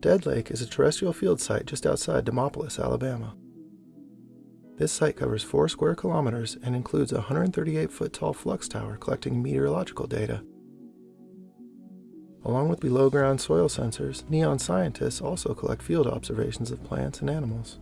Dead Lake is a terrestrial field site just outside Demopolis, Alabama. This site covers 4 square kilometers and includes a 138 foot tall flux tower collecting meteorological data. Along with below ground soil sensors, NEON scientists also collect field observations of plants and animals.